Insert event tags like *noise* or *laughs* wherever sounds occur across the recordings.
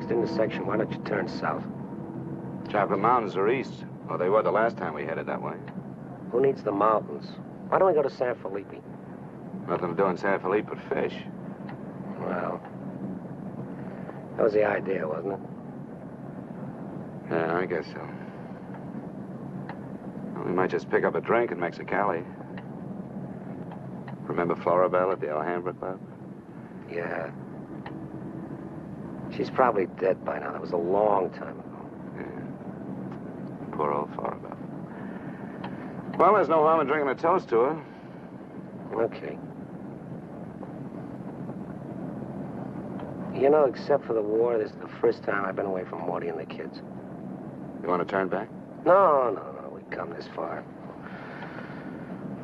next intersection, why don't you turn south? Chocolate Mountains are east. Well, they were the last time we headed that way. Who needs the mountains? Why don't we go to San Felipe? Nothing to do in San Felipe but fish. Well, that was the idea, wasn't it? Yeah, I guess so. Well, we might just pick up a drink in Mexicali. Remember Florabelle at the Alhambra Club? Yeah. She's probably dead by now. That was a long time ago. Yeah. Poor old Florabelle. Well, there's no harm in drinking a toast to her. Okay. You know, except for the war, this is the first time I've been away from Morty and the kids. You want to turn back? No, no, no. We've come this far.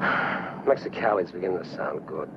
*sighs* Mexicali's beginning to sound good.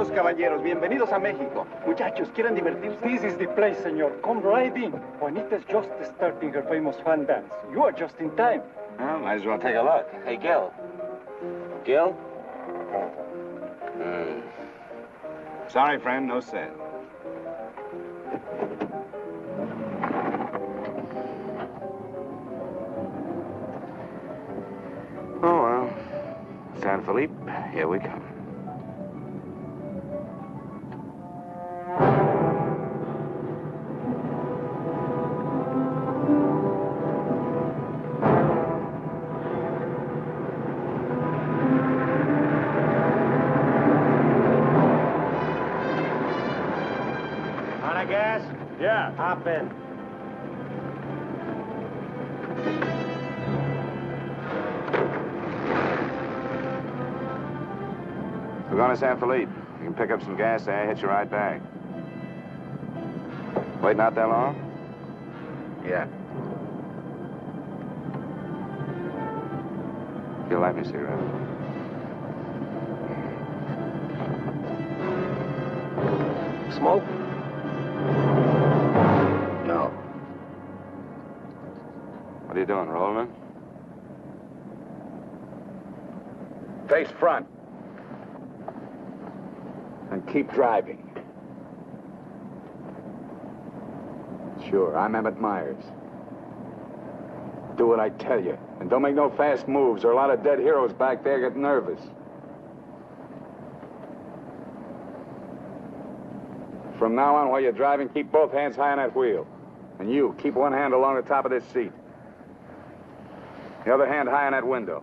Bienvenidos, caballeros. Bienvenidos a México. Muchachos, ¿quieren divertirse? This is the place, senor. Come right in. Juanita's just starting her famous fan dance. You are just in time. Well, might as well take a look. Hey, Gil. Gil? Hmm. Sorry, friend, no sale. Oh, well. San Felipe, here we come. Yeah. In. We're going to San Felipe. You can pick up some gas there, hit you right back. Waiting out that long? Yeah. You'll light me a cigarette. Smoke? Doing, rolling? Face front. And keep driving. Sure, I'm Emmett Myers. Do what I tell you. And don't make no fast moves, or a lot of dead heroes back there get nervous. From now on, while you're driving, keep both hands high on that wheel. And you, keep one hand along the top of this seat. The other hand high on that window.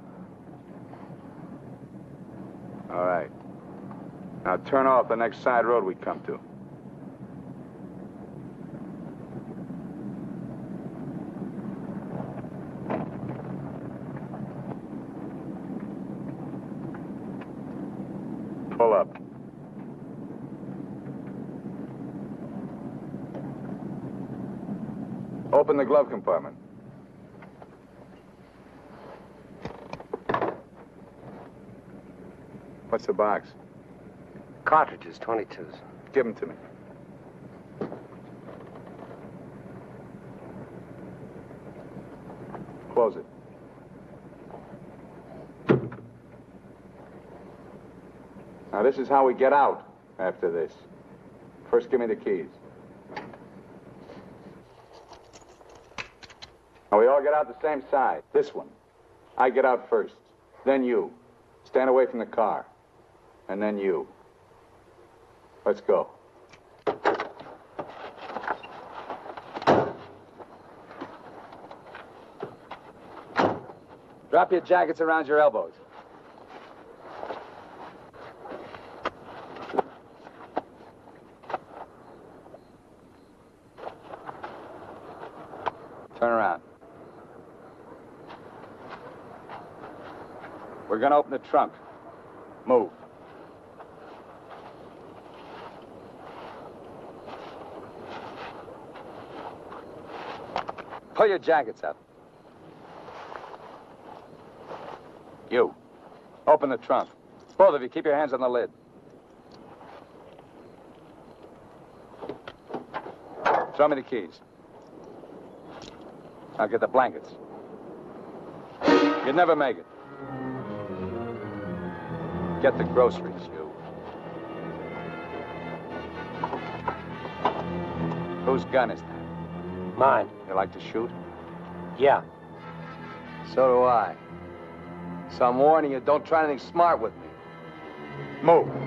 All right. Now turn off the next side road we come to. Pull up. Open the glove compartment. What's the box? Cartridges, 22s. Give them to me. Close it. Now, this is how we get out after this. First, give me the keys. Now, we all get out the same side. This one. I get out first. Then you. Stand away from the car and then you. Let's go. Drop your jackets around your elbows. Turn around. We're gonna open the trunk. Move. Pull your jackets up. You. Open the trunk. Both of you, keep your hands on the lid. Throw me the keys. I'll get the blankets. You'd never make it. Get the groceries, you. Whose gun is that? Mine. You like to shoot? Yeah. So do I. So I'm warning you, don't try anything smart with me. Move.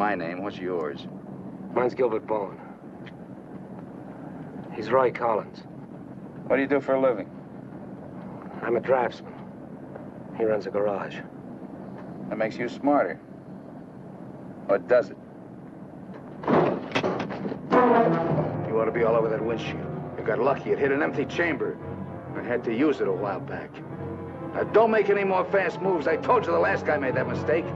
My name. What's yours? Mine's Gilbert Bowen. He's Roy Collins. What do you do for a living? I'm a draftsman. He runs a garage. That makes you smarter. Or does it? You ought to be all over that windshield. You got lucky. It hit an empty chamber. I had to use it a while back. Now, don't make any more fast moves. I told you the last guy made that mistake.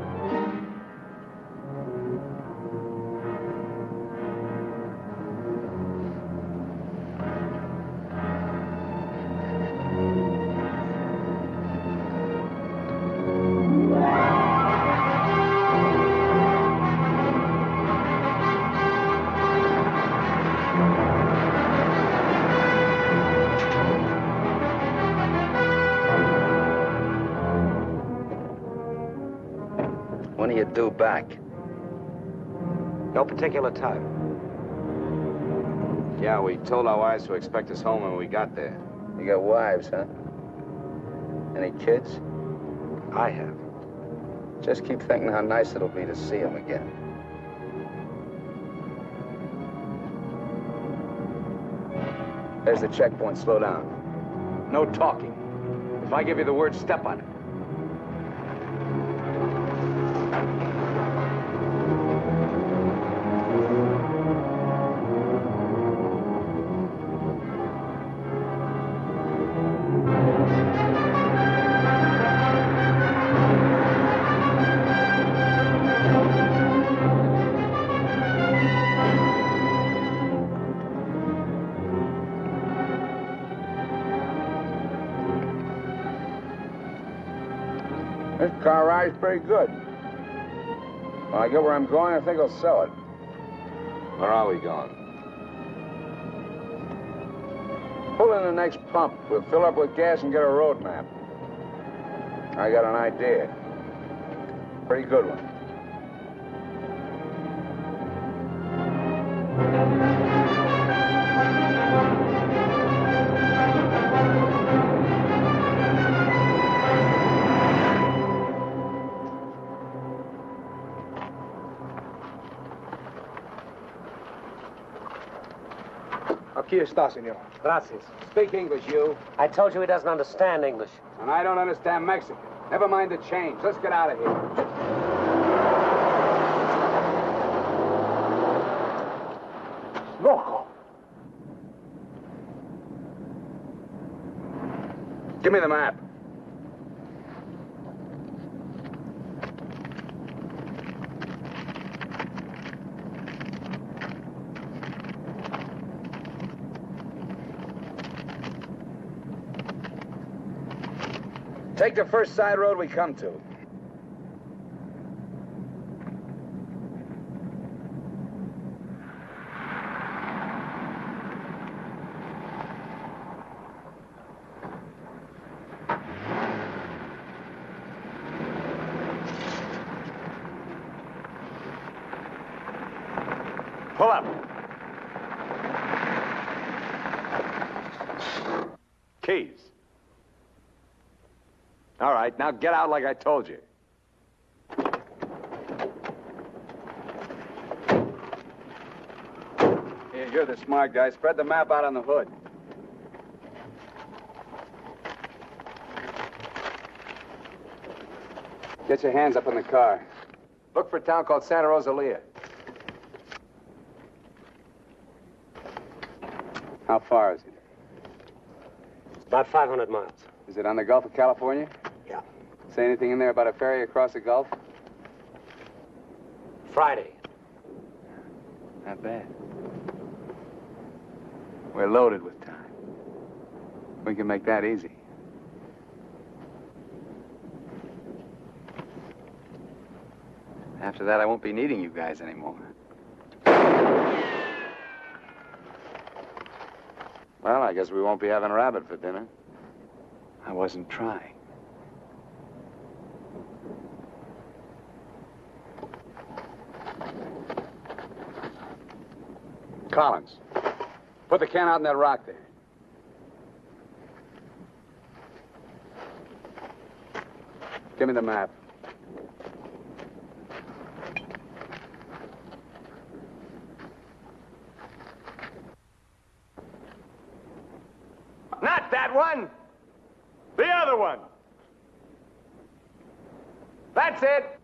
Due back? No particular time. Yeah, we told our wives to expect us home when we got there. You got wives, huh? Any kids? I have. Just keep thinking how nice it'll be to see them again. There's the checkpoint. Slow down. No talking. If I give you the word, step on it. Where I'm going, I think I'll sell it. Where are we going? Pull in the next pump. We'll fill up with gas and get a road map. I got an idea. Pretty good one. Está, senor. Gracias. Speak English, you. I told you he doesn't understand English. And I don't understand Mexican. Never mind the change. Let's get out of here. Loco. Give me the map. Take the first side road we come to. up. Keys. All right, now get out like I told you. Here, you're the smart guy. Spread the map out on the hood. Get your hands up in the car. Look for a town called Santa Rosalia. How far is it? About 500 miles. Is it on the Gulf of California? Say anything in there about a ferry across the Gulf? Friday. Not bad. We're loaded with time. We can make that easy. After that, I won't be needing you guys anymore. Well, I guess we won't be having rabbit for dinner. I wasn't trying. Collins, put the can out in that rock there. Give me the map. Not that one. The other one. That's it.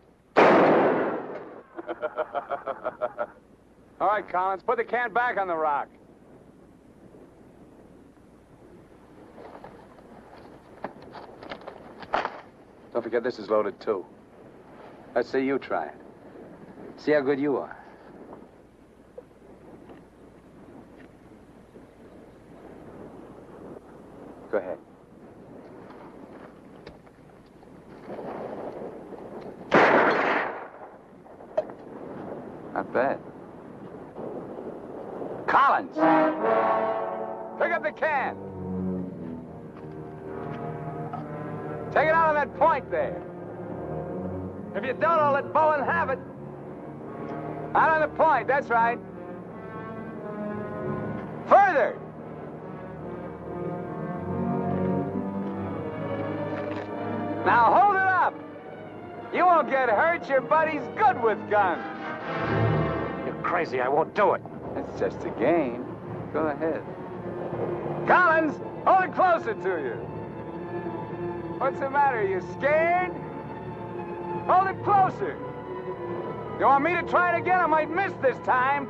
All right, Collins, put the can back on the rock. Don't forget this is loaded too. Let's see you try it. See how good you are. Do it. It's just a game. Go ahead. Collins, hold it closer to you. What's the matter? You scared? Hold it closer. You want me to try it again? I might miss this time.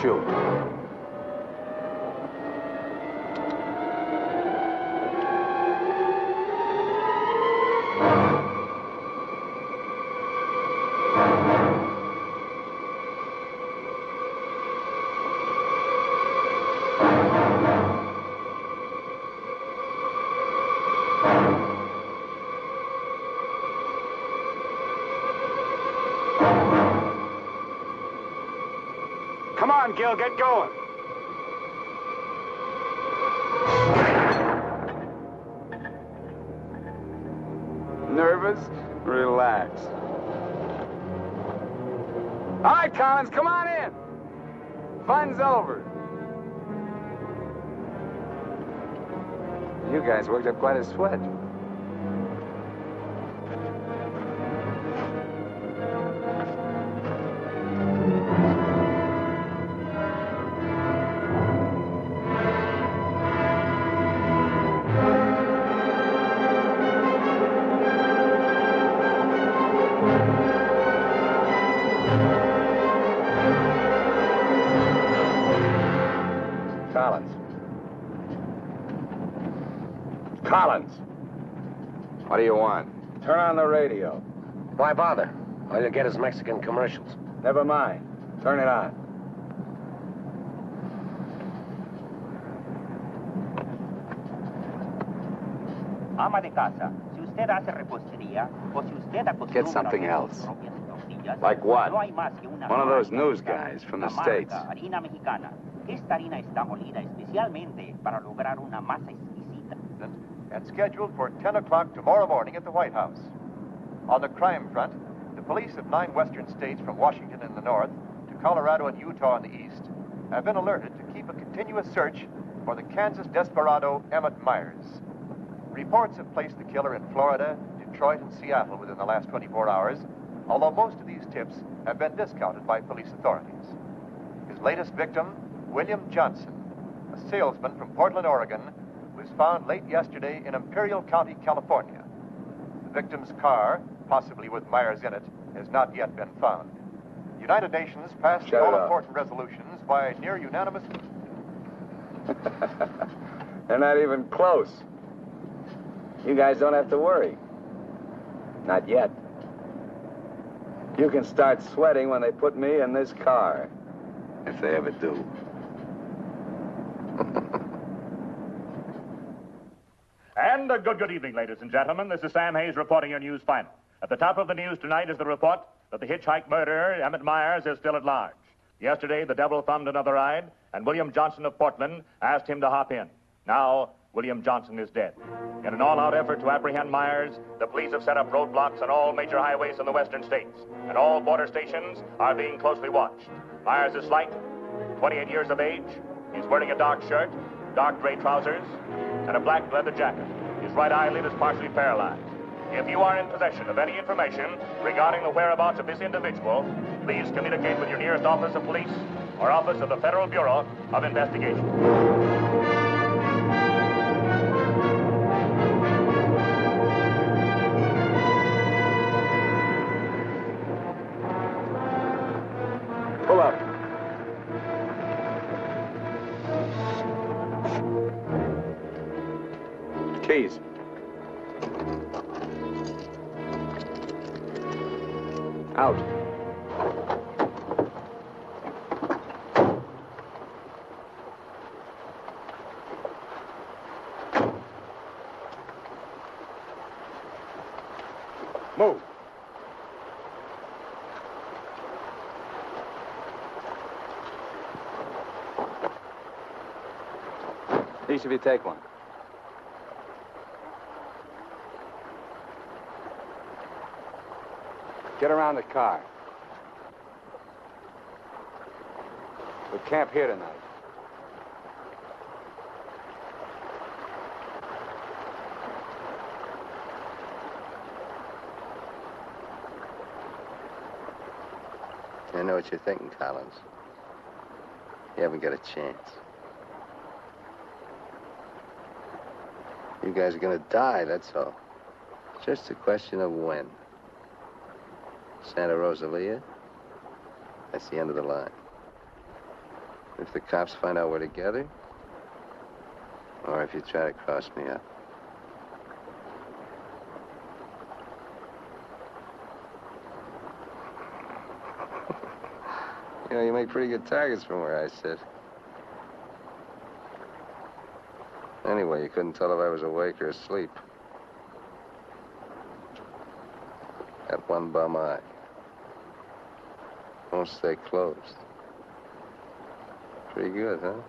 Shoot. Get going. Nervous? Relax. All right, Collins, come on in. Fun's over. You guys worked up quite a sweat. Radio. Why bother? All you get is Mexican commercials. Never mind. Turn it on. Ama de casa, si usted hace repostería o si usted Get something else. sus propias tortillas, Like what? No hay más que una One of those news guys from the la States. Harina. Esta harina está molida especialmente para lograr una masa exquisita. That's scheduled for 10 o'clock tomorrow morning at the White House. On the crime front, the police of nine western states from Washington in the north to Colorado and Utah in the east have been alerted to keep a continuous search for the Kansas desperado Emmett Myers. Reports have placed the killer in Florida, Detroit, and Seattle within the last 24 hours, although most of these tips have been discounted by police authorities. His latest victim, William Johnson, a salesman from Portland, Oregon, was found late yesterday in Imperial County, California. The victim's car, possibly with Myers in it, has not yet been found. The United Nations passed Shut all-important resolutions by near unanimous. *laughs* They're not even close. You guys don't have to worry. Not yet. You can start sweating when they put me in this car. If they ever do. *laughs* And a good, good evening, ladies and gentlemen. This is Sam Hayes reporting your news final. At the top of the news tonight is the report that the hitchhike murderer, Emmett Myers, is still at large. Yesterday, the devil thumbed another ride, and William Johnson of Portland asked him to hop in. Now, William Johnson is dead. In an all-out effort to apprehend Myers, the police have set up roadblocks on all major highways in the western states, and all border stations are being closely watched. Myers is slight, 28 years of age. He's wearing a dark shirt, dark gray trousers, and a black leather jacket. His right eyelid is partially paralyzed. If you are in possession of any information regarding the whereabouts of this individual, please communicate with your nearest office of police or office of the Federal Bureau of Investigation. Each of you take one. Get around the car. We camp here tonight. I know what you're thinking, Collins. You haven't got a chance. You guys are gonna die, that's all. Just a question of when. Santa Rosalia, that's the end of the line. If the cops find out we're together, or if you try to cross me up. *laughs* You know, you make pretty good targets from where I sit. Anyway, you couldn't tell if I was awake or asleep. That one bum eye. Won't stay closed. Pretty good, huh?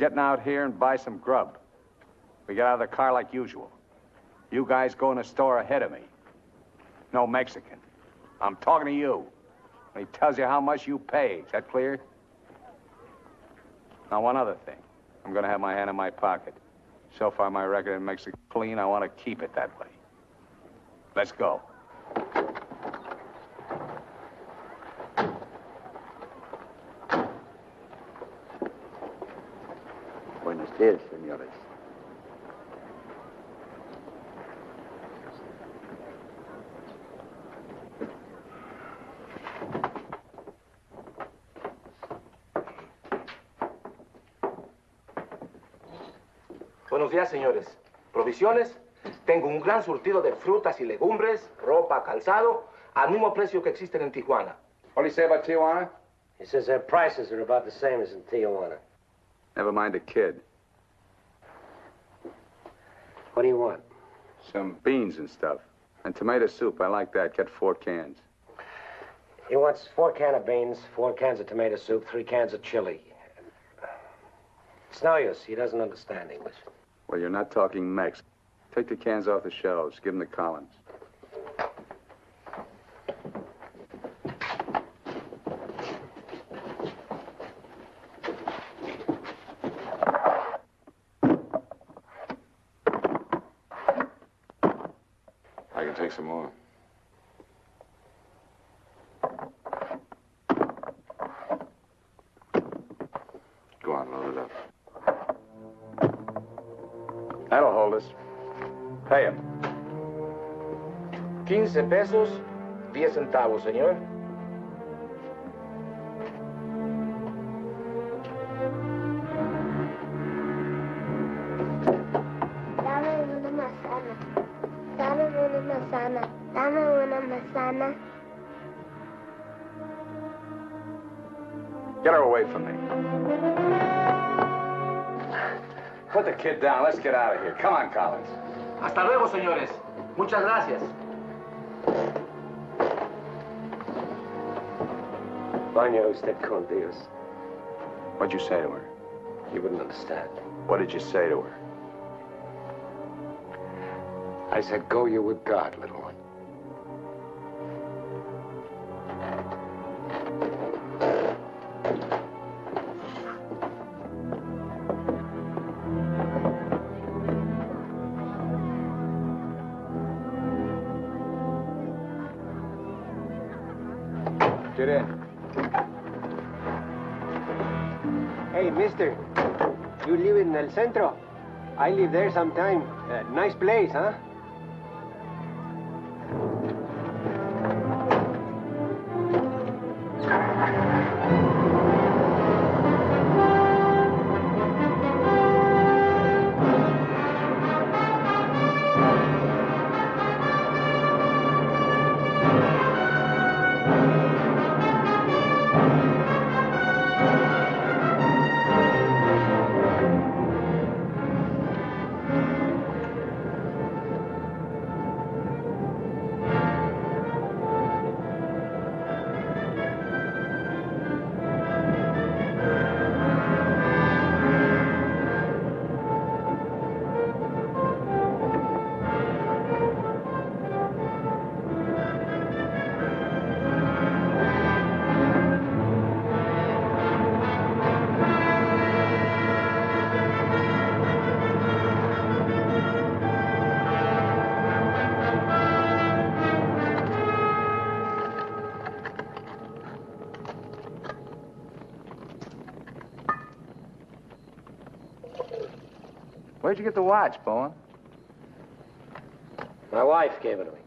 Getting out here and buy some grub. We get out of the car like usual. You guys go in the store ahead of me. No Mexican. I'm talking to you. He tells you how much you pay. Is that clear? Now, one other thing. I'm gonna have my hand in my pocket. So far, my record in Mexico clean. I want to keep it that way. Let's go. Buenos días, señores. Buenos días, señores. ¿Provisiones? Tengo un gran surtido de frutas y legumbres, ropa, calzado, al mismo precio que existen en Tijuana. What do you say about Tijuana? He says their prices are about the same as in Tijuana. Never mind the kid. What do you want? Some beans and stuff. And tomato soup. I like that. Get four cans. He wants four cans of beans, four cans of tomato soup, three cans of chili. It's no use. He doesn't understand English. Well, you're not talking Mex. Take the cans off the shelves. Give them to Collins. Pesos, 10 centavos, señor. Dame una manzana. Dame una manzana. Dame una manzana. Get her away from me. Put the kid down. Let's get out of here. Come on, Collins. Hasta luego, señores. Muchas gracias. Vaya usted con Dios. What'd you say to her? You wouldn't understand. What did you say to her? I said, go you with God, little one. Get in. Mister. You live in El Centro? I live there sometime. Uh, nice place, huh? Where'd you get the watch, Bowen? My wife gave it to me.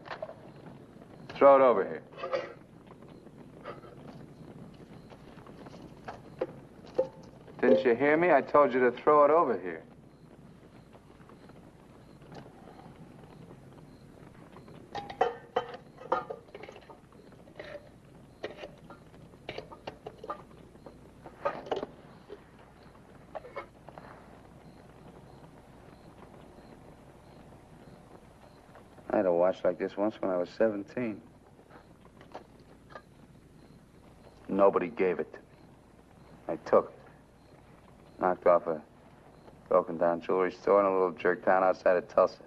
Throw it over here. Didn't you hear me? I told you to throw it over here. Like this once when I was 17. Nobody gave it to me. I took it. Knocked off a broken down jewelry store in a little jerk town outside of Tulsa.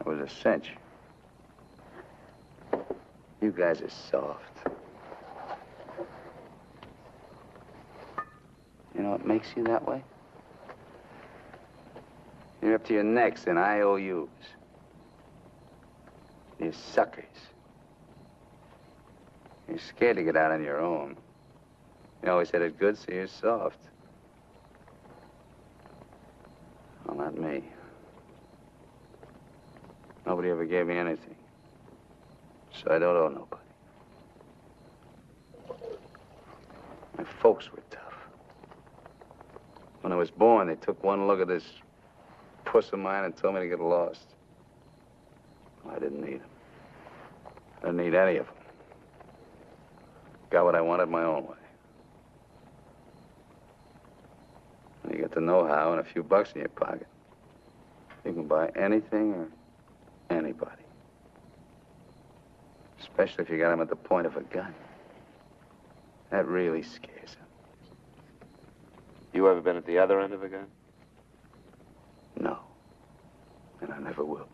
It was a cinch. You guys are soft. You know what makes you that way? You're up to your necks in IOUs. You're suckers. You're scared to get out on your own. You always had it good, so you're soft. Well, not me. Nobody ever gave me anything. So I don't owe nobody. My folks were tough. When I was born, they took one look at this puss of mine and told me to get lost. I didn't need them. I didn't need any of them. Got what I wanted my own way. When you get the know-how and a few bucks in your pocket, you can buy anything or anybody. Especially if you got them at the point of a gun. That really scares them. You ever been at the other end of a gun? No. And I never will.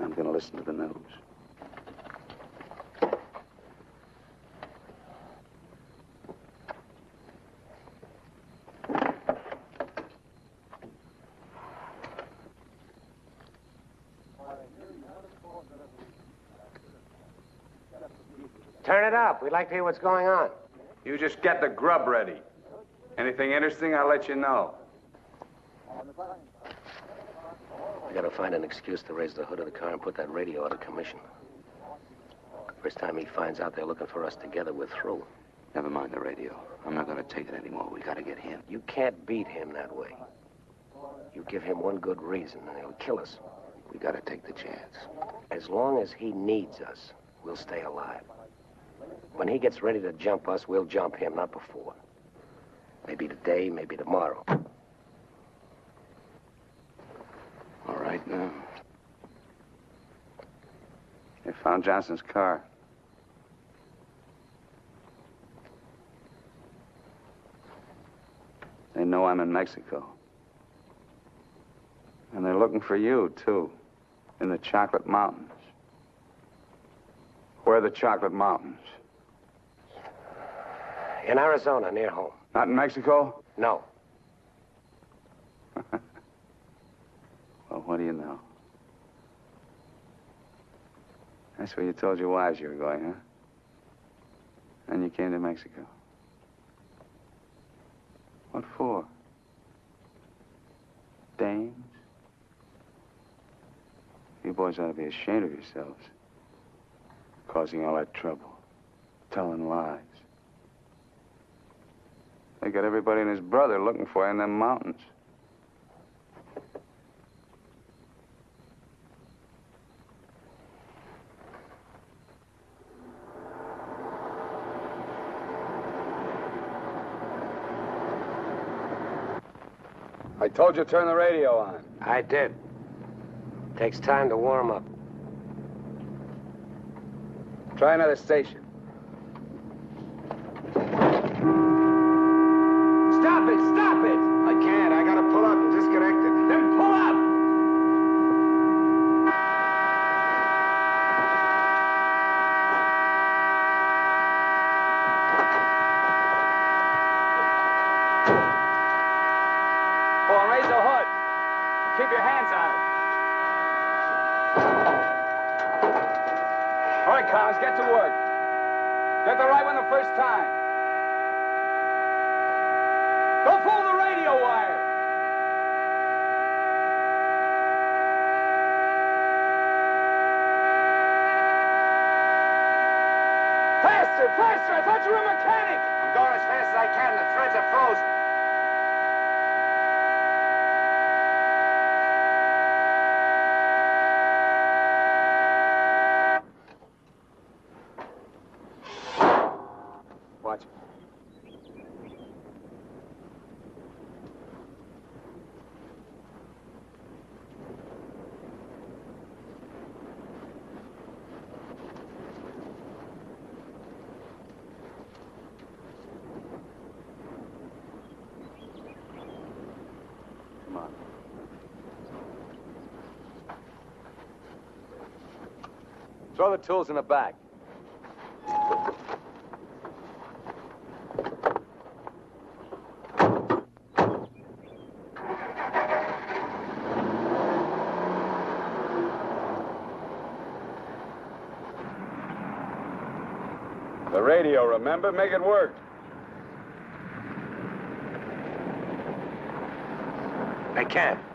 I'm going to listen to the news. Turn it up. We'd like to hear what's going on. You just get the grub ready. Anything interesting, I'll let you know. We gotta find an excuse to raise the hood of the car and put that radio out of commission. First time he finds out they're looking for us together, we're through. Never mind the radio. I'm not to take it anymore. We got to get him. You can't beat him that way. You give him one good reason, and he'll kill us. We got to take the chance. As long as he needs us, we'll stay alive. When he gets ready to jump us, we'll jump him, not before. Maybe today, maybe tomorrow. Now. They found Johnson's car. They know I'm in Mexico. And they're looking for you, too, in the Chocolate Mountains. Where are the Chocolate Mountains? In Arizona, near home. Not in Mexico? No. Well, what do you know? That's where you told your wives you were going, huh? And you came to Mexico. What for? Dames? You boys ought to be ashamed of yourselves. Causing all that trouble. Telling lies. They got everybody and his brother looking for you in them mountains. Told you to turn the radio on. I did. Takes time to warm up. Try another station. Stop it! Stop it! I can't. I gotta pull up and disconnect it. Then pull up! Oh, and raise the hood. Keep your hands on it. All right, Collins, get to work. Get the right one the first time. Don't fool the radio wire. Faster! I thought you were a mechanic. I'm going as fast as I can. The threads are frozen. throw the tools in the back. The radio, remember? Make it work. I can't.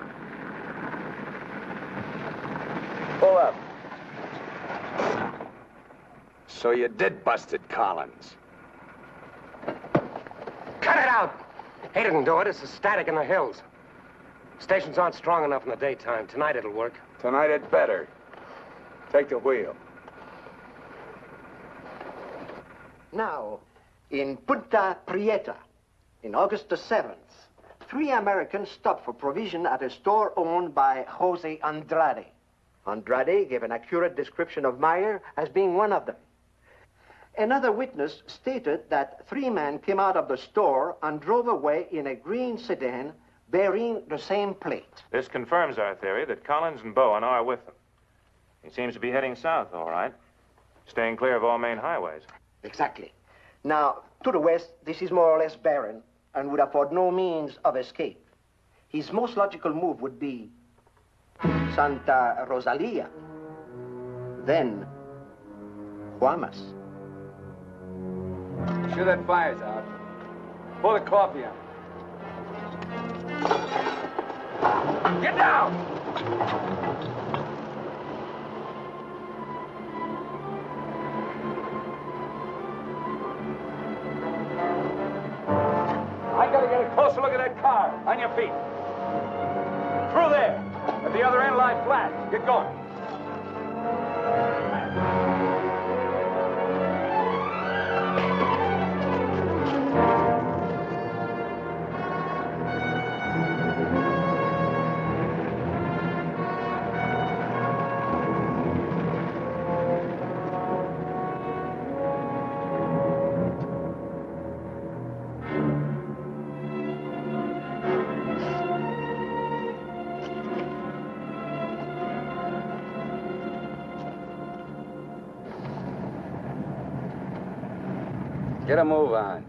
So you did bust it, Collins. Cut it out! He didn't do it. It's the static in the hills. Stations aren't strong enough in the daytime. Tonight it'll work. Tonight it better. Take the wheel. Now, in Punta Prieta, in August the 7th, three Americans stopped for provision at a store owned by Jose Andrade. Andrade gave an accurate description of Meyer as being one of them. Another witness stated that three men came out of the store and drove away in a green sedan bearing the same plate. This confirms our theory that Collins and Bowen are with them. He seems to be heading south, all right. Staying clear of all main highways. Exactly. Now, to the west, this is more or less barren and would afford no means of escape. His most logical move would be Santa Rosalia, then Guaymas. Sure that fire's out. Pour the coffee on. Get down! I gotta get a closer look at that car. On your feet. Through there. At the other end, lie flat. Get going. Get a move on.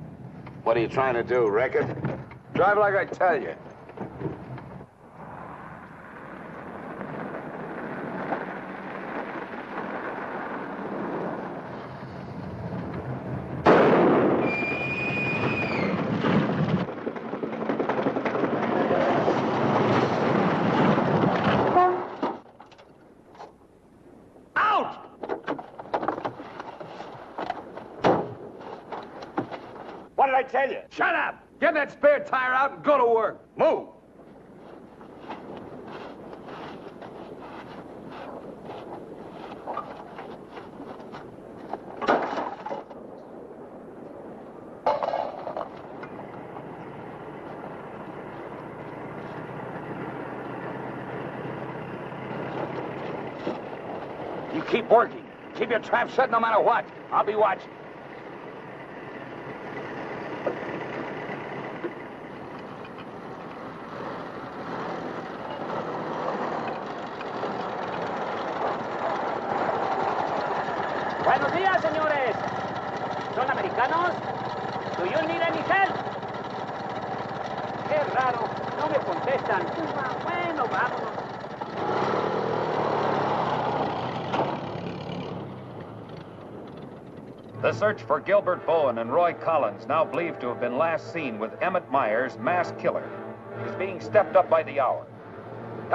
What are you trying to do, wreck it? Drive like I tell you. What did I tell you? Shut up! Get that spare tire out and go to work. Move! You keep working. Keep your trap shut no matter what. I'll be watching. Señores. ¿Son americanos? Do you need any help? Qué raro, no me contestan. Bueno, vámonos. The search for Gilbert Bowen and Roy Collins, now believed to have been last seen with Emmett Myers, mass killer, is being stepped up by the hour.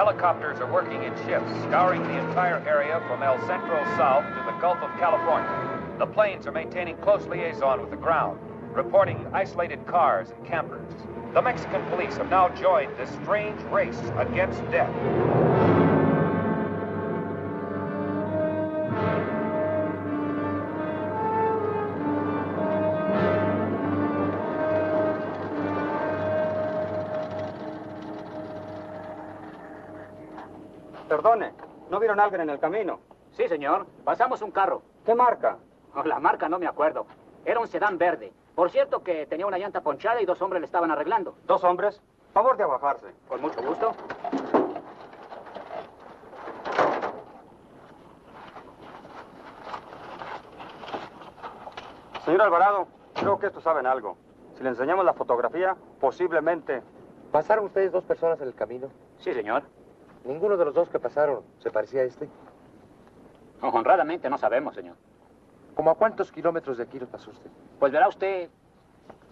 Helicopters are working in shifts, scouring the entire area from El Centro south to the Gulf of California. The planes are maintaining close liaison with the ground, reporting isolated cars and campers. The Mexican police have now joined this strange race against death. ¿No vieron a alguien en el camino? Sí, señor. Pasamos un carro. ¿Qué marca? Oh, la marca no me acuerdo. Era un sedán verde. Por cierto que tenía una llanta ponchada y dos hombres le estaban arreglando. ¿Dos hombres? Favor de abajarse. Con mucho gusto. Señor Alvarado, creo que estos saben algo. Si le enseñamos la fotografía, posiblemente... ¿Pasaron ustedes dos personas en el camino? Sí, señor. Ninguno de los dos que pasaron se parecía a este. Honradamente no sabemos, señor. ¿Cómo a cuántos kilómetros de aquí lo pasó usted? Pues verá usted,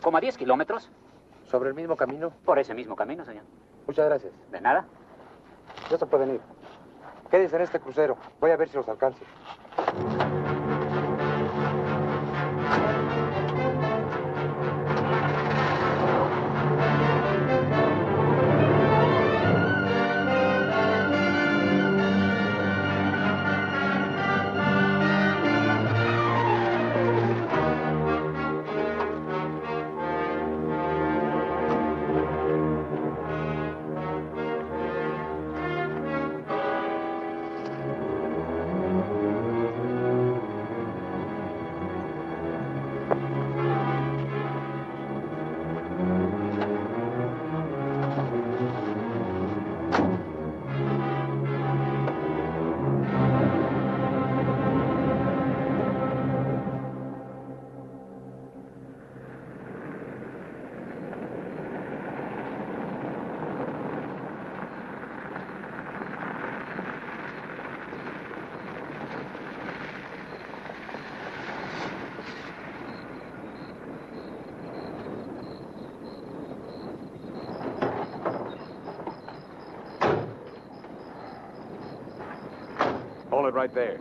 como a 10 kilómetros. ¿Sobre el mismo camino? Por ese mismo camino, señor. Muchas gracias. De nada. Ya se pueden ir. Quédense en este crucero. Voy a ver si los alcanzo. Right there.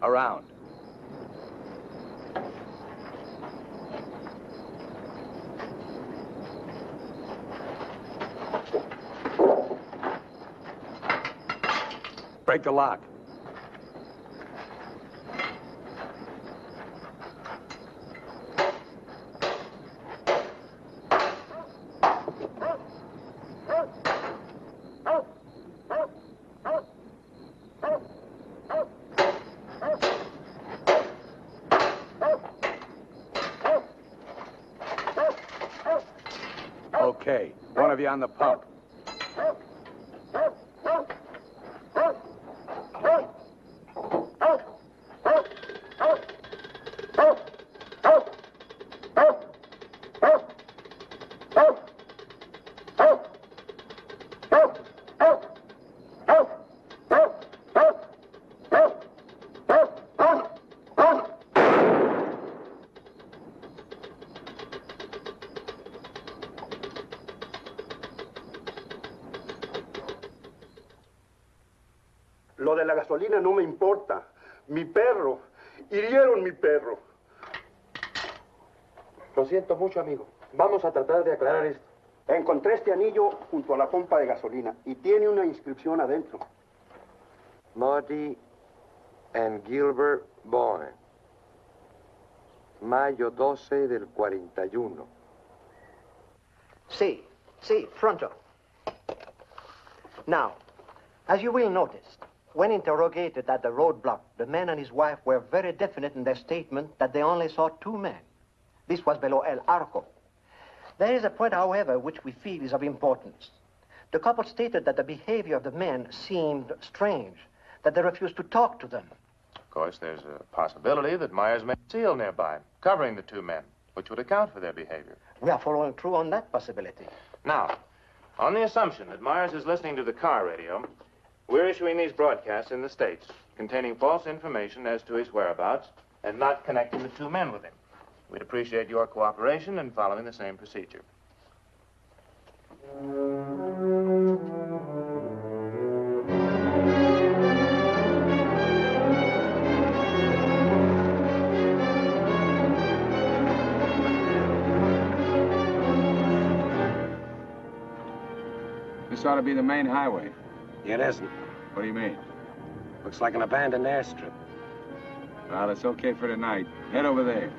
Around. Break the lock. Okay, one of you on the pump. Gasolina no me importa. Mi perro. Hirieron mi perro. Lo siento mucho, amigo. Vamos a tratar de aclarar esto. Encontré este anillo junto a la pompa de gasolina y tiene una inscripción adentro. Marty and Gilbert Bowen. Mayo 12 del 41. See, see, fronto. Now, as you will notice, when interrogated at the roadblock, the man and his wife were very definite in their statement that they only saw two men. This was below El Arco. There is a point, however, which we feel is of importance. The couple stated that the behavior of the men seemed strange, that they refused to talk to them. Of course, there's a possibility that Myers may seal nearby, covering the two men, which would account for their behavior. We are following through on that possibility. Now, on the assumption that Myers is listening to the car radio, we're issuing these broadcasts in the States containing false information as to his whereabouts and not connecting the two men with him. We'd appreciate your cooperation in following the same procedure. This ought to be the main highway. It isn't. What do you mean? Looks like an abandoned airstrip. Well, it's okay for tonight. Head over there.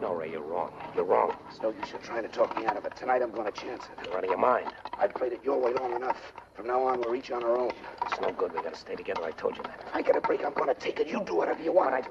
No, Ray, you're wrong. You're wrong. It's no use you trying to talk me out of it. Tonight I'm going to chance it. You're out of your mind. I've played it your way long enough. From now on, we're each on our own. It's no good. We gotta stay together. I told you that. If I get a break, I'm going to take it. You do whatever you want. I...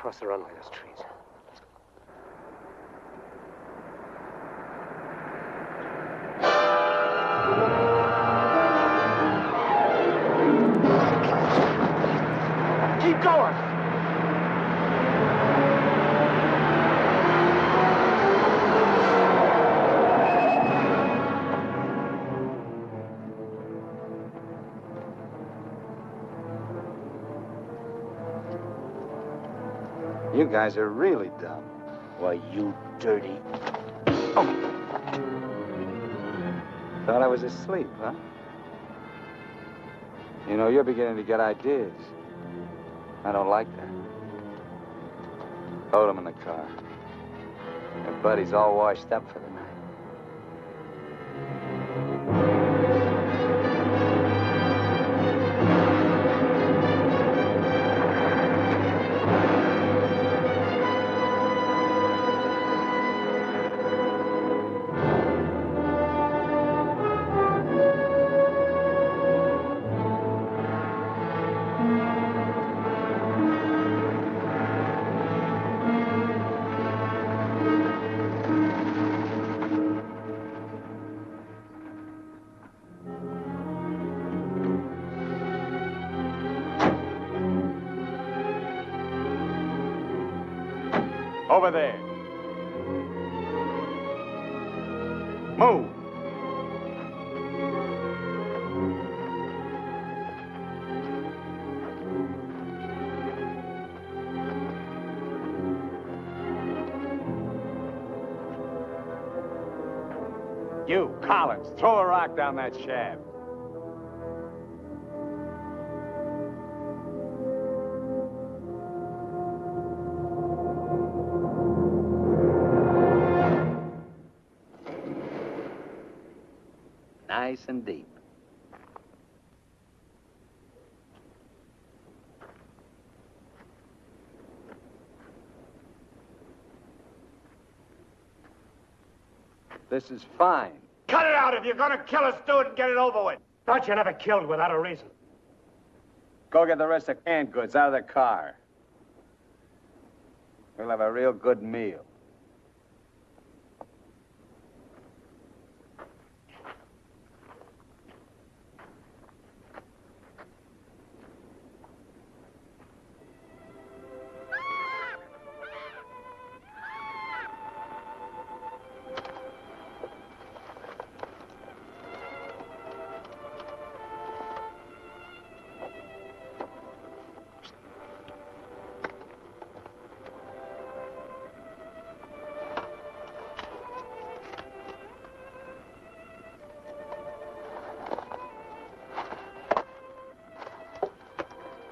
Across the runway, those trees. Guys are really dumb. Why, you dirty. Oh! Thought I was asleep, huh? You know, you're beginning to get ideas. I don't like that. Hold him in the car. Your buddy's all washed up for the Collins, throw a rock down that shaft. Nice and deep. This is fine. Cut it out. If you're gonna kill us, do it and get it over with. Thought you never killed without a reason. Go get the rest of canned goods out of the car. We'll have a real good meal.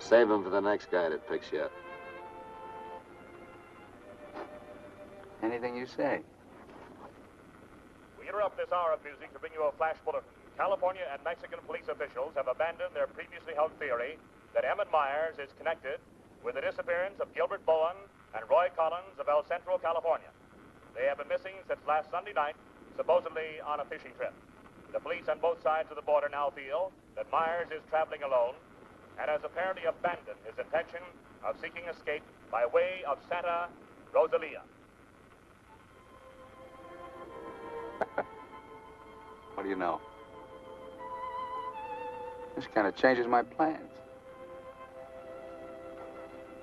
Save him for the next guy that picks you up. Anything you say. We interrupt this hour of music to bring you a flash bulletin. California and Mexican police officials have abandoned their previously held theory that Emmett Myers is connected with the disappearance of Gilbert Bowen and Roy Collins of El Centro, California. They have been missing since last Sunday night, supposedly on a fishing trip. The police on both sides of the border now feel that Myers is traveling alone and has apparently abandoned his intention of seeking escape by way of Santa Rosalia. *laughs* What do you know? This kind of changes my plans.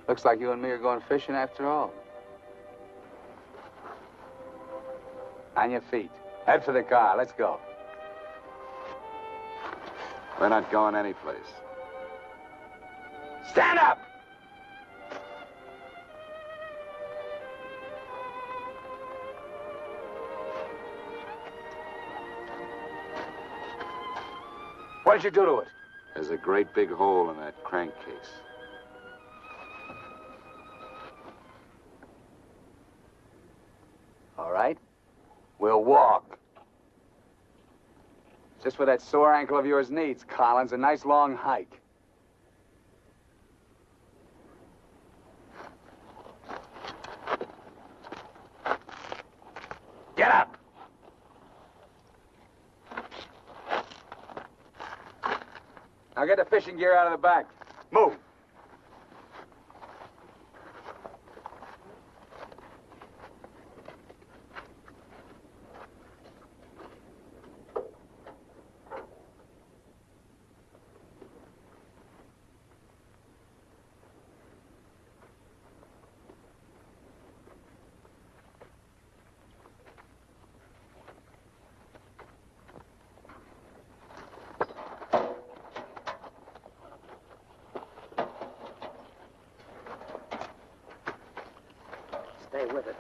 Looks like you and me are going fishing after all. On your feet. Head for the car. Let's go. We're not going anyplace. Stand up! What did you do to it? There's a great big hole in that crankcase. All right. We'll walk. Just what that sore ankle of yours needs, Collins. A nice long hike. Now get the fishing gear out of the back. Move. Stay with it.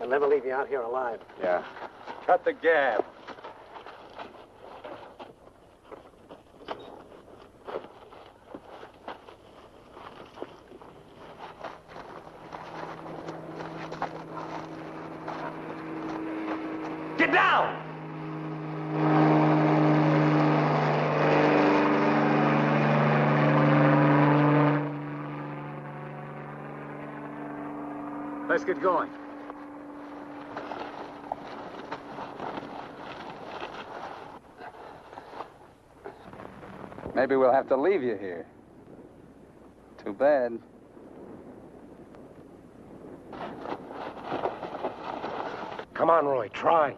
I'll never leave you out here alive. Yeah. Cut the gab. Let's get going. Maybe we'll have to leave you here. Too bad. Come on, Roy, try.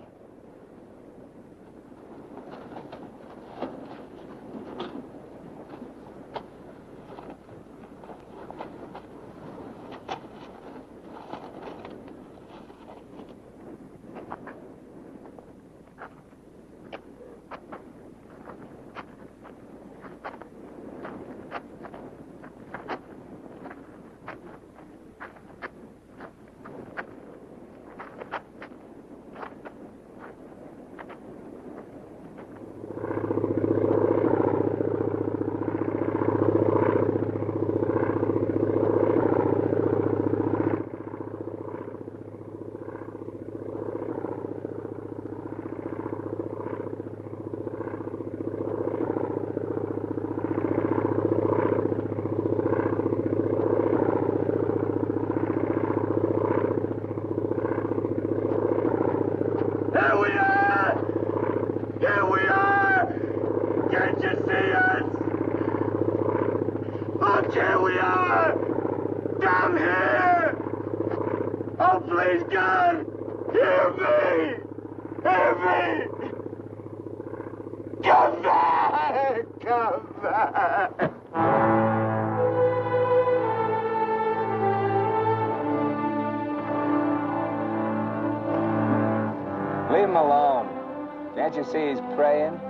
Here we are! Here we are! Can't you see us? Look, here we are! Down here! Oh, please, God! Hear me! Hear me! See he's praying?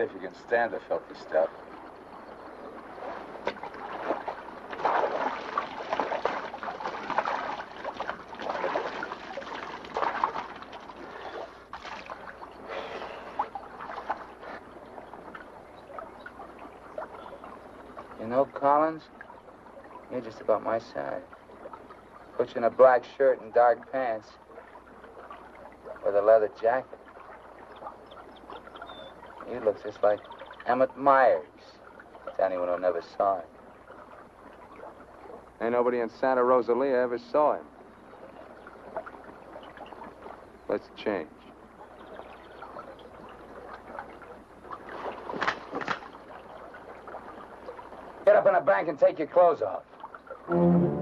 Go ahead if you can stand the filthy stuff. You know, Collins, you're just about my size. Put you in a black shirt and dark pants with a leather jacket looks just like Emmett Myers. To anyone who never saw him. Ain't nobody in Santa Rosalia ever saw him. Let's change. Get up in the bank and take your clothes off.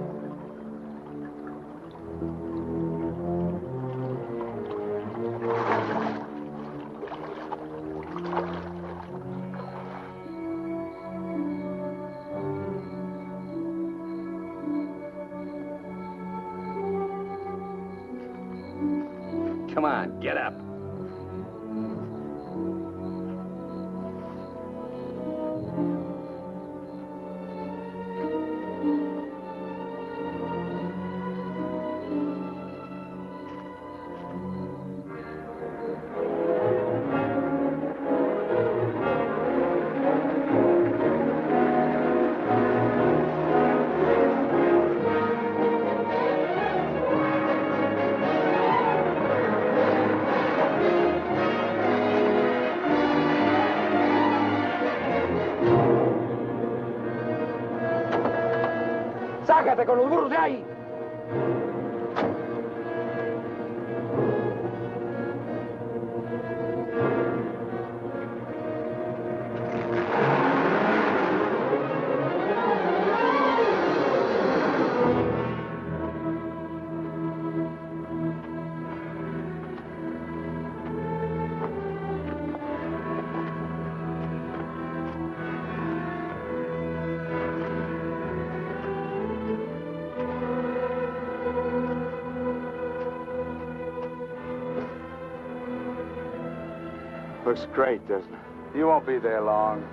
Con los burros de ahí! Looks great, doesn't it? You won't be there long.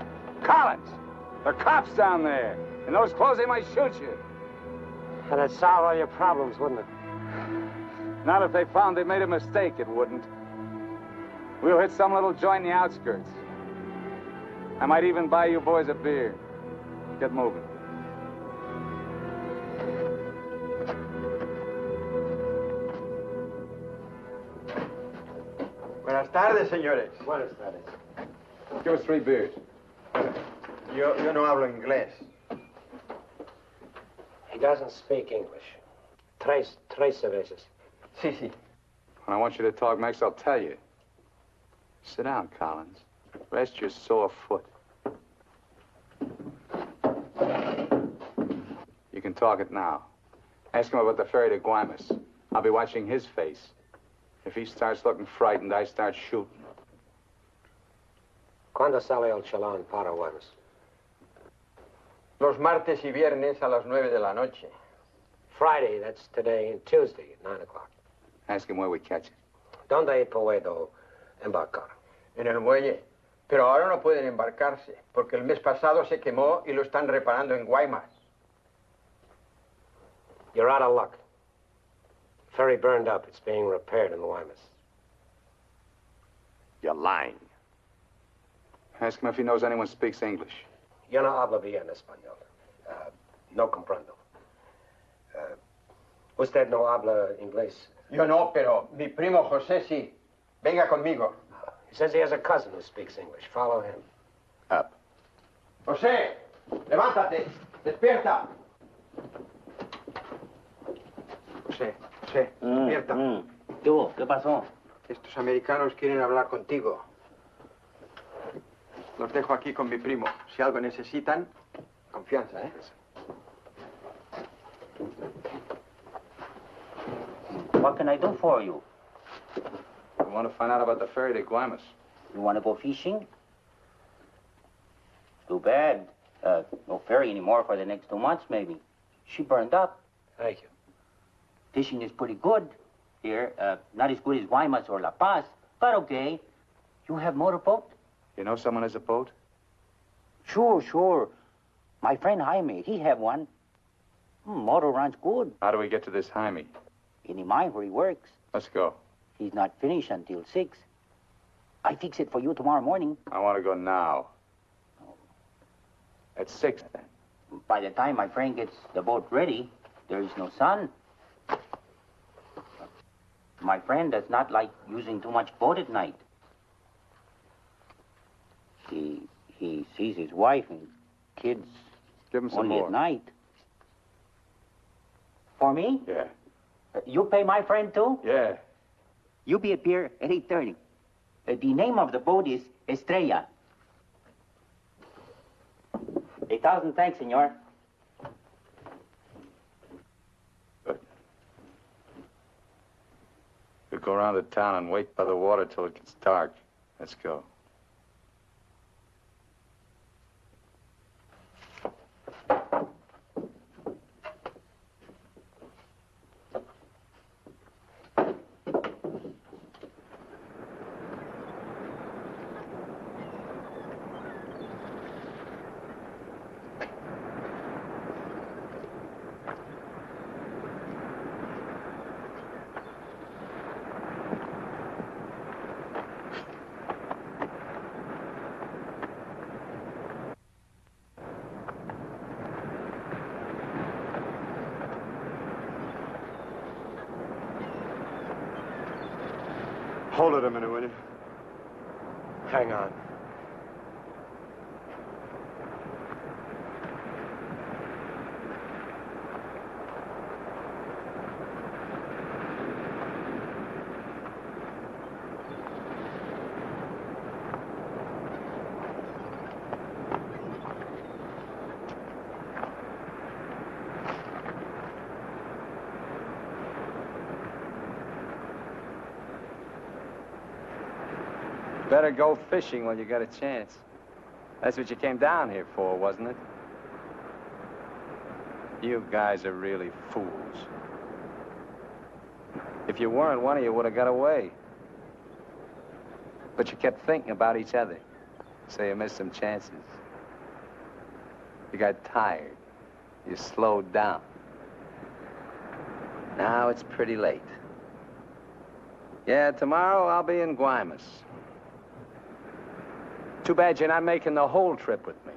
Collins! The cops down there. In those clothes, they might shoot you. That'd solve all your problems, wouldn't it? Not if they found they made a mistake, it wouldn't. We'll hit some little joint in the outskirts. I might even buy you boys a beer. Get moving. Tardes, señores. Buenas tardes. Give us three beers. Yo, yo no hablo inglés. He doesn't speak English. Tres, tres cervezas. Sí, sí. When I want you to talk, Max, I'll tell you. Sit down, Collins. Rest your sore foot. You can talk it now. Ask him about the ferry to Guaymas. I'll be watching his face. If he starts looking frightened, I start shooting. ¿Cuándo sale el chalán para Guaymas? Los martes y viernes a las nueve de la noche. Friday, that's today, and Tuesday at 9 o'clock. Ask him where we catch it. ¿Dónde puedo embarcar? En el muelle. Pero ahora no pueden embarcarse, porque el mes pasado se quemó y lo están reparando en Guaymas. You're out of luck. Ferry burned up. It's being repaired in Guaymas. You're lying. Ask him if he knows anyone speaks English. Yo no hablo bien español. Uh, no comprendo. Uh, usted no habla inglés. Yo no, pero mi primo José sí. Venga conmigo. He says he has a cousin who speaks English. Follow him. Up. José, levántate. Despierta. José, José, despierta. ¿Qué hubo? ¿Qué pasó? Estos americanos quieren hablar contigo. Los dejo aquí con mi primo. Si algo necesitan, confianza, ¿eh? What can I do for you? I want to find out about the ferry to Guaymas. You want to go fishing? Too bad. Uh, no ferry anymore for the next two months, maybe. She burned up. Thank you. Fishing is pretty good here. Uh, not as good as Guaymas or La Paz, but okay. You have motorboat? You know someone has a boat? Sure, sure. My friend Jaime, he have one. Hmm, motor runs good. How do we get to this Jaime? In the mine where he works. Let's go. He's not finished until six. I fix it for you tomorrow morning. I want to go now. At six, then. By the time my friend gets the boat ready, there is no sun. My friend does not like using too much boat at night. He he sees his wife and kids Give him some only more. at night. For me? Yeah. Uh, You pay my friend too? Yeah. You be at pier at 8.30. Uh, the name of the boat is Estrella. 8.30? thousand thanks, senor. We'll go around the town and wait by the water till it gets dark. Let's go. Hold it a minute, will you? Hang on. Better go fishing while you got a chance. That's what you came down here for, wasn't it? You guys are really fools. If you weren't, one of you would have got away. But you kept thinking about each other, so you missed some chances. You got tired. You slowed down. Now it's pretty late. Yeah, tomorrow I'll be in Guaymas. Too bad you're not making the whole trip with me.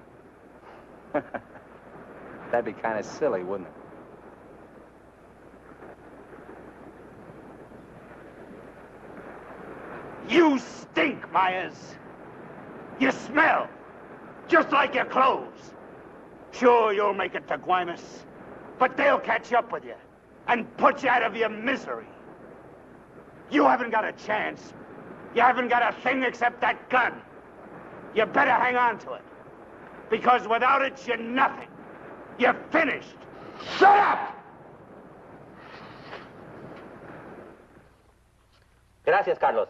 *laughs* That'd be kind of silly, wouldn't it? You stink, Myers. You smell. Just like your clothes. Sure, you'll make it to Guaymas. But they'll catch up with you and put you out of your misery. You haven't got a chance. You haven't got a thing except that gun. You better hang on to it. Because without it, you're nothing. You're finished. Shut up! Gracias, Carlos.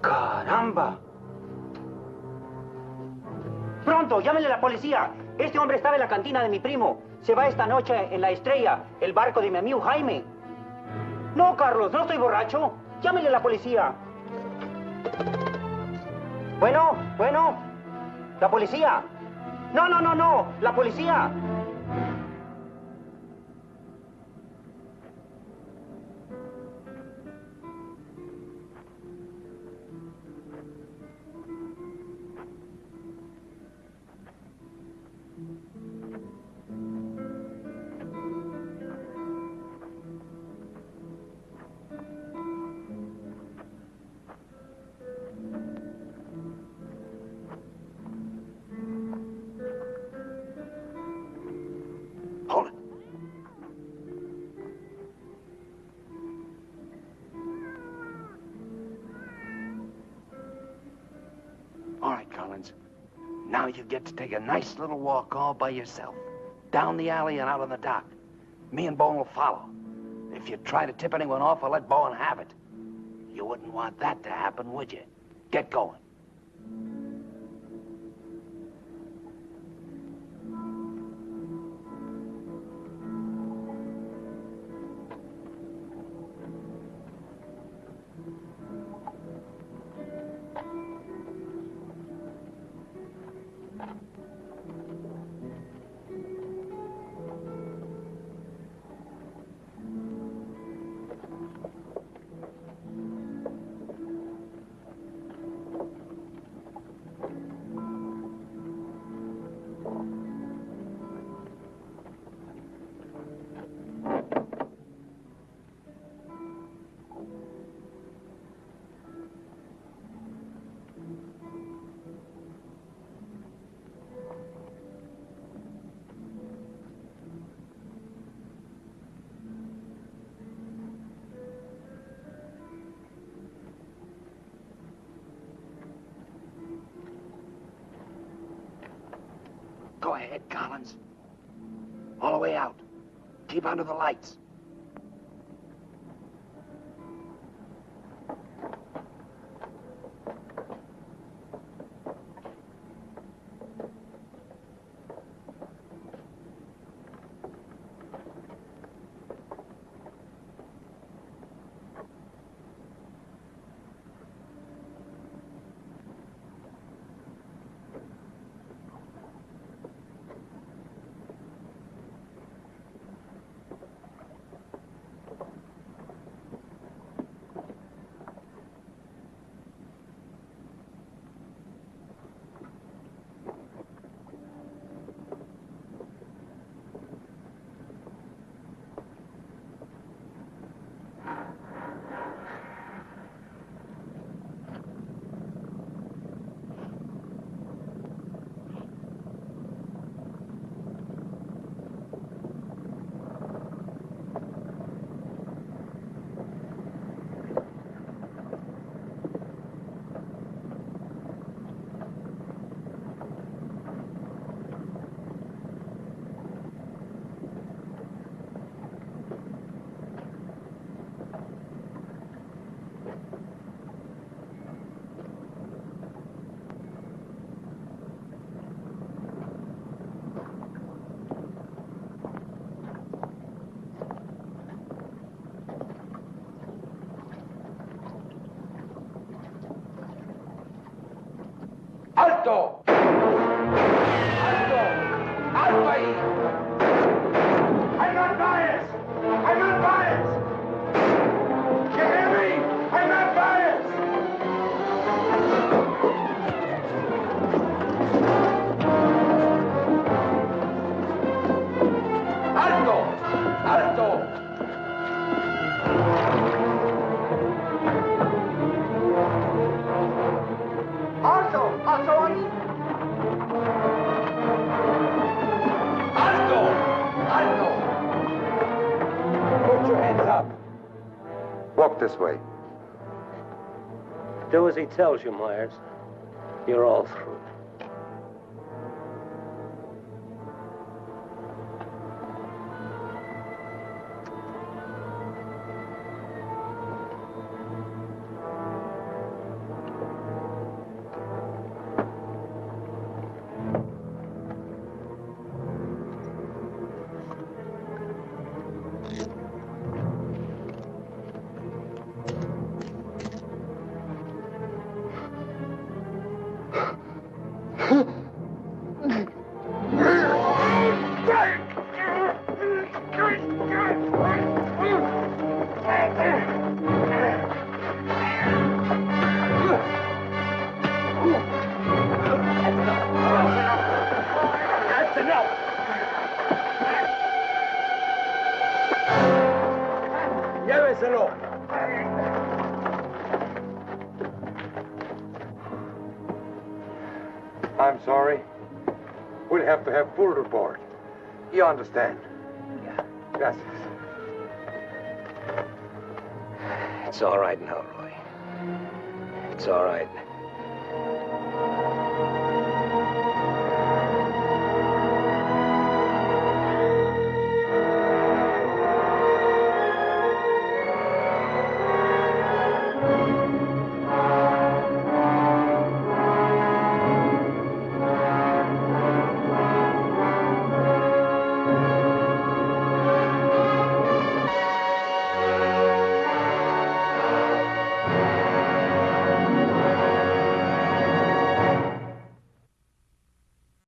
¡Caramba! Pronto, llámenle a la policía. Este hombre estaba en la cantina de mi primo. Se va esta noche en la estrella, el barco de mi amigo Jaime. No, Carlos, no estoy borracho. Llámenle a la policía. Bueno, bueno. La policía. No, no, no, no. La policía. Take a nice little walk all by yourself. Down the alley and out on the dock. Me and Bowen will follow. If you try to tip anyone off, I'll let Bowen have it. You wouldn't want that to happen, would you? Get going. Go ahead, Collins. All the way out. Keep under the lights. this way. Do as he tells you, Myers. You're all through. understand.